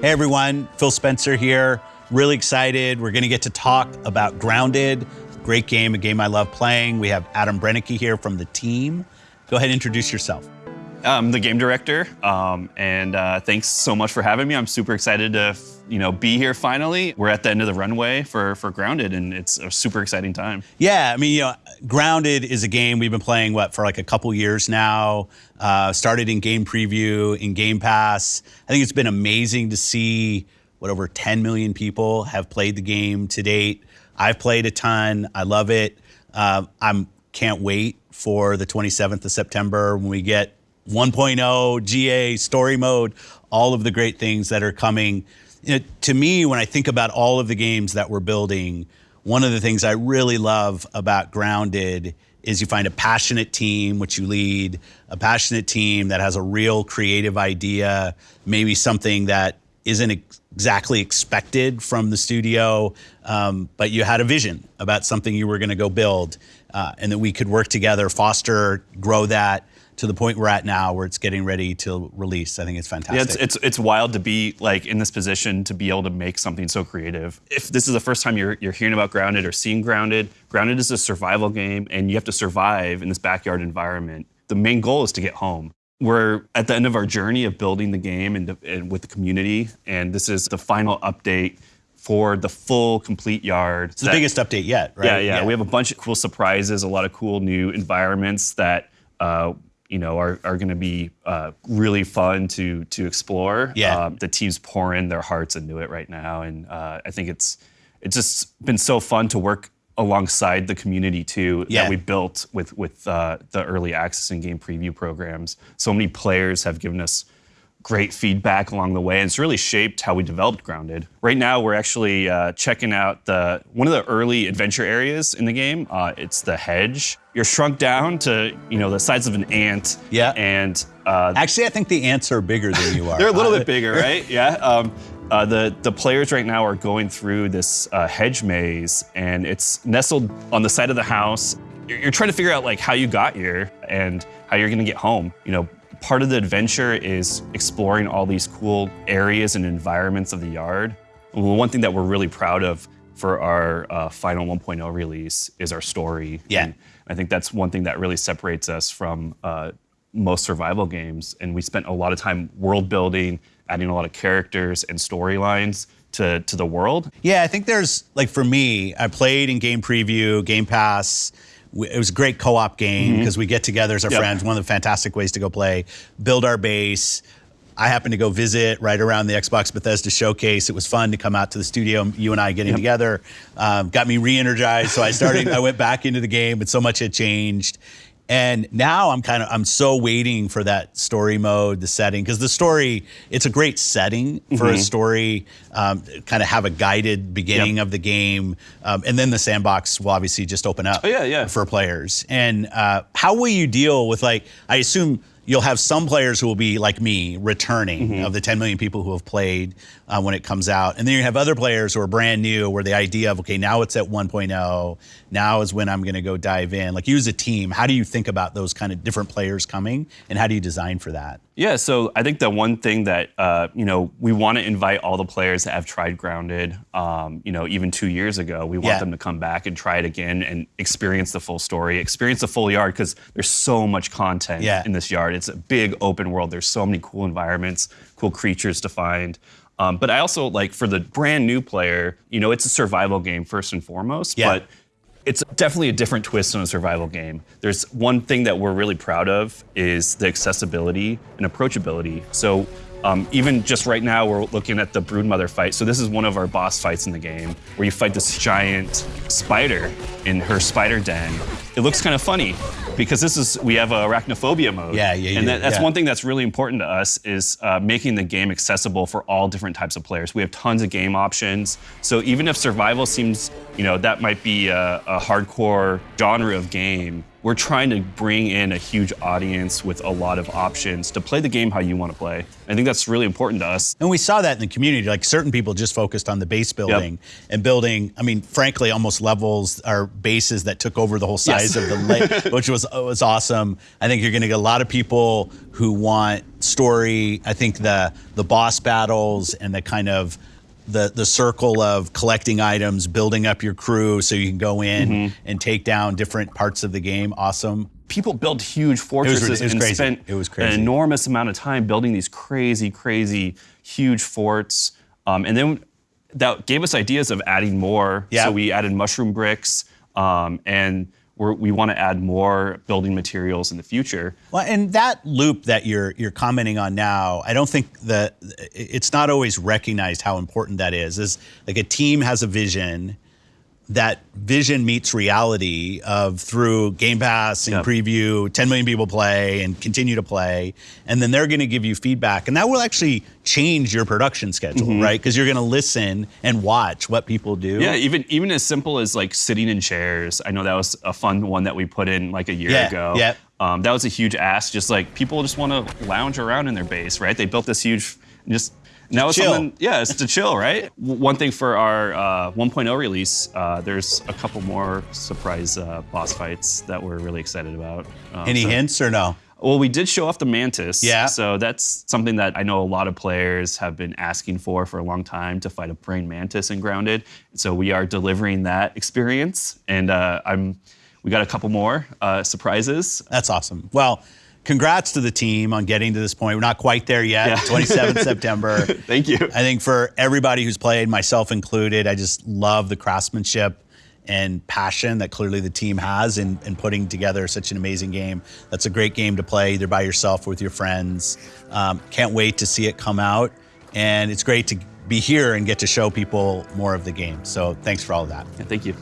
Hey everyone, Phil Spencer here. Really excited. We're going to get to talk about Grounded. Great game, a game I love playing. We have Adam Brennecke here from the team. Go ahead and introduce yourself. I'm the game director, um, and uh, thanks so much for having me. I'm super excited to, you know, be here finally. We're at the end of the runway for for Grounded, and it's a super exciting time. Yeah, I mean, you know, Grounded is a game we've been playing what for like a couple years now. Uh, started in game preview, in Game Pass. I think it's been amazing to see what over 10 million people have played the game to date. I've played a ton. I love it. Uh, I'm can't wait for the 27th of September when we get 1.0, GA, story mode, all of the great things that are coming. Know, to me, when I think about all of the games that we're building, one of the things I really love about Grounded is you find a passionate team, which you lead, a passionate team that has a real creative idea, maybe something that isn't exactly expected from the studio, um, but you had a vision about something you were going to go build, uh, and that we could work together, foster, grow that to the point we're at now where it's getting ready to release. I think it's fantastic. Yeah, it's, it's, it's wild to be like in this position to be able to make something so creative. If this is the first time you're, you're hearing about Grounded or seeing Grounded, Grounded is a survival game and you have to survive in this backyard environment. The main goal is to get home. We're at the end of our journey of building the game and, and with the community, and this is the final update for the full complete yard. It's the biggest update yet, right? Yeah, yeah, yeah, We have a bunch of cool surprises, a lot of cool new environments that uh, you know, are, are going to be uh, really fun to to explore. Yeah. Um, the team's pouring their hearts into it right now, and uh, I think it's it's just been so fun to work alongside the community too yeah. that we built with with uh, the early access and game preview programs. So many players have given us great feedback along the way, and it's really shaped how we developed Grounded. Right now, we're actually uh, checking out the one of the early adventure areas in the game. Uh, it's the hedge. You're shrunk down to you know the size of an ant. Yeah. And uh, actually, I think the ants are bigger than you are. They're a little bit bigger, right? Yeah. Um, uh, the the players right now are going through this uh, hedge maze, and it's nestled on the side of the house. You're, you're trying to figure out like how you got here and how you're going to get home. You know, Part of the adventure is exploring all these cool areas and environments of the yard. one thing that we're really proud of for our uh, final 1.0 release is our story. Yeah. And I think that's one thing that really separates us from uh, most survival games. And we spent a lot of time world building, adding a lot of characters and storylines to, to the world. Yeah, I think there's, like for me, I played in Game Preview, Game Pass, it was a great co-op game because mm-hmm. we get together as our yep. friends. One of the fantastic ways to go play, build our base. I happened to go visit right around the Xbox Bethesda showcase. It was fun to come out to the studio, you and I getting yep. together. Um, got me re-energized, so I started. I went back into the game, but so much had changed. And now I'm kind of I'm so waiting for that story mode, the setting, because the story it's a great setting for mm-hmm. a story. Um, kind of have a guided beginning yep. of the game, um, and then the sandbox will obviously just open up. Oh, yeah, yeah. For players, and uh, how will you deal with like I assume you'll have some players who will be like me, returning mm-hmm. of the 10 million people who have played uh, when it comes out. And then you have other players who are brand new, where the idea of, okay, now it's at 1.0, now is when I'm going to go dive in. Like you as a team, how do you think about those kind of different players coming and how do you design for that? Yeah, so I think the one thing that uh, you know we want to invite all the players that have tried Grounded, um, you know, even two years ago, we want yeah. them to come back and try it again and experience the full story, experience the full yard because there's so much content yeah. in this yard. It's a big open world. There's so many cool environments, cool creatures to find. Um, but I also like for the brand new player, you know, it's a survival game first and foremost. Yeah. But it's definitely a different twist on a survival game. There's one thing that we're really proud of is the accessibility and approachability. So um, even just right now, we're looking at the Broodmother fight. So this is one of our boss fights in the game, where you fight this giant spider in her spider den. It looks kind of funny because this is we have a arachnophobia mode. Yeah, yeah, And that, that's yeah. one thing that's really important to us is uh, making the game accessible for all different types of players. We have tons of game options. So even if survival seems, you know, that might be a, a hardcore genre of game, we're trying to bring in a huge audience with a lot of options to play the game how you want to play. I think that's really important to us. And we saw that in the community. Like certain people just focused on the base building yep. and building, I mean, frankly, almost levels or bases that took over the whole size yes. of the lake, which was was awesome. I think you're going to get a lot of people who want story. I think the the boss battles and the kind of the the circle of collecting items, building up your crew so you can go in Mm-hmm. and take down different parts of the game. Awesome. people built huge fortresses it was and crazy. spent It was an enormous amount of time building these crazy, crazy, huge forts. Um, and then that gave us ideas of adding more. Yeah. So we added mushroom bricks, um, and we're, we want to add more building materials in the future. Well, and that loop that you're you're commenting on now, I don't think that it's not always recognized how important that is. Is like a team has a vision, that vision meets reality of through Game Pass and Yep. preview, 10 million people play and continue to play, and then they're going to give you feedback, and that will actually change your production schedule, Mm-hmm. right? Because you're going to listen and watch what people do. Yeah, even even as simple as like sitting in chairs. I know that was a fun one that we put in like a year Yeah, ago. yeah. Um, that was a huge ask. Just like people just want to lounge around in their base, right? They built this huge, just now it's chill. something. Yeah, it's to chill, right? One thing for our uh, 1.0 release, uh, there's a couple more surprise uh, boss fights that we're really excited about. Um, Any so- hints or no? well, we did show off the Mantis. Yeah. So that's something that I know a lot of players have been asking for for a long time to fight a praying mantis in Grounded. So we are delivering that experience, and uh, I'm. We got a couple more uh, surprises. That's awesome. Well, congrats to the team on getting to this point. We're not quite there yet. Yeah. 27th September. Thank you. I think for everybody who's played, myself included, I just love the craftsmanship and passion that clearly the team has in, in putting together such an amazing game. That's a great game to play either by yourself or with your friends. Um, can't wait to see it come out. And it's great to be here and get to show people more of the game. So thanks for all of that. Yeah, thank you.